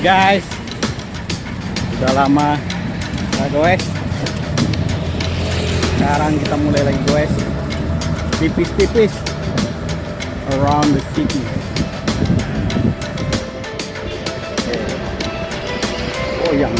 guys. Udah lama. Gak goes Sekarang kita mulai lagi goes Tipis-tipis. Around the city. Oh yang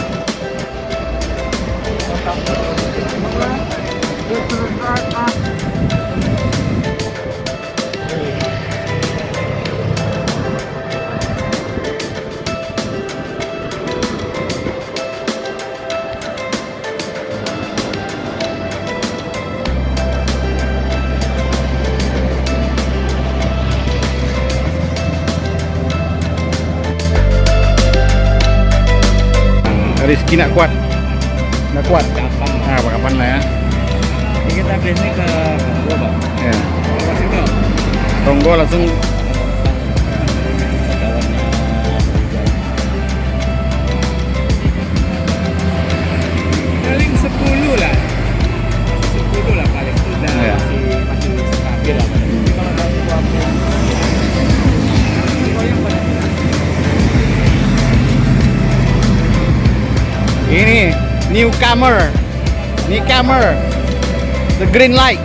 Rizky nak kuat Nak kuat Kapan? Nah kapan lah ya Ini kita biasanya ke Kampung, Pak. Ya. Tonggo langsung newcomer. Newcomer. The green light